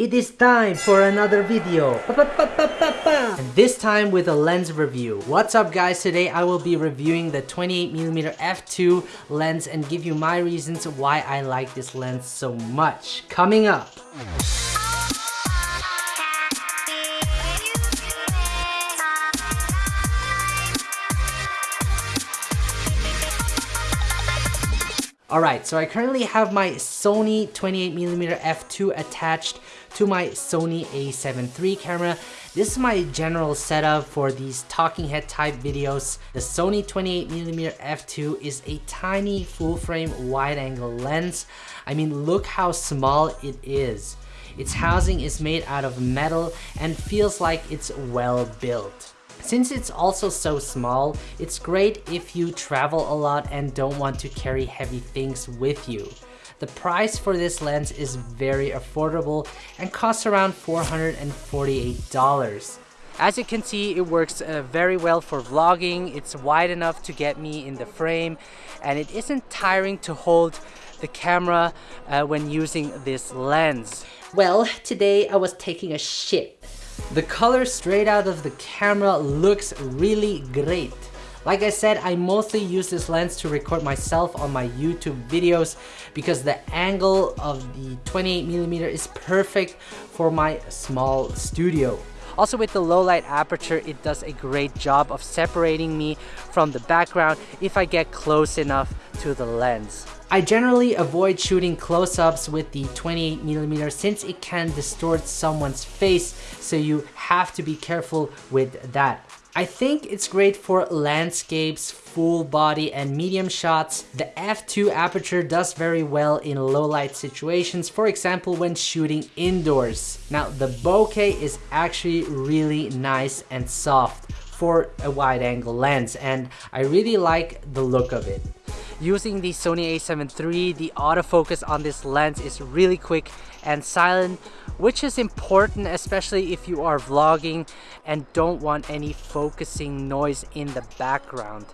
It is time for another video. And this time with a lens review. What's up guys? Today I will be reviewing the 28mm f2 lens and give you my reasons why I like this lens so much. Coming up. Alright, so I currently have my Sony 28mm f2 attached to my Sony a7 III camera. This is my general setup for these talking head type videos. The Sony 28mm f2 is a tiny full frame wide angle lens. I mean, look how small it is. Its housing is made out of metal and feels like it's well built. Since it's also so small, it's great if you travel a lot and don't want to carry heavy things with you. The price for this lens is very affordable and costs around $448. As you can see, it works uh, very well for vlogging. It's wide enough to get me in the frame and it isn't tiring to hold the camera uh, when using this lens. Well, today I was taking a shit the color straight out of the camera looks really great. Like I said, I mostly use this lens to record myself on my YouTube videos because the angle of the 28mm is perfect for my small studio. Also with the low light aperture, it does a great job of separating me from the background if I get close enough to the lens. I generally avoid shooting close-ups with the 28mm since it can distort someone's face, so you have to be careful with that. I think it's great for landscapes, full body and medium shots. The f2 aperture does very well in low light situations, for example when shooting indoors. Now the bokeh is actually really nice and soft for a wide angle lens and I really like the look of it. Using the Sony a7 III, the autofocus on this lens is really quick and silent, which is important especially if you are vlogging and don't want any focusing noise in the background.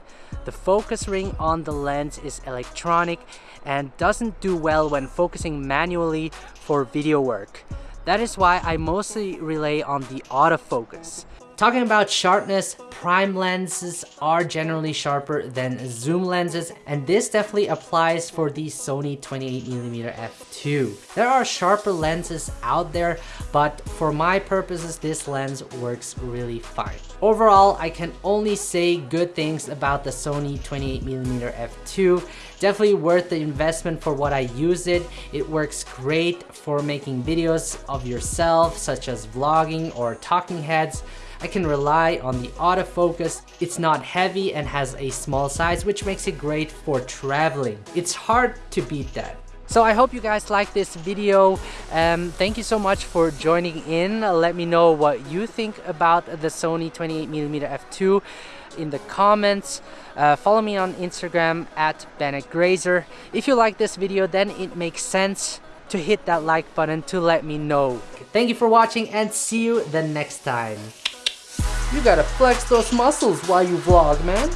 The focus ring on the lens is electronic and doesn't do well when focusing manually for video work. That is why I mostly rely on the autofocus. Talking about sharpness, prime lenses are generally sharper than zoom lenses and this definitely applies for the Sony 28mm f2. There are sharper lenses out there but for my purposes this lens works really fine. Overall I can only say good things about the Sony 28mm f2. Definitely worth the investment for what I use it. It works great for making videos of yourself such as vlogging or talking heads. I can rely on the autofocus. It's not heavy and has a small size, which makes it great for traveling. It's hard to beat that. So I hope you guys like this video. Um, thank you so much for joining in. Let me know what you think about the Sony 28mm f2 in the comments. Uh, follow me on Instagram at Bennett Grazer. If you like this video, then it makes sense to hit that like button to let me know. Thank you for watching and see you the next time. You gotta flex those muscles while you vlog, man.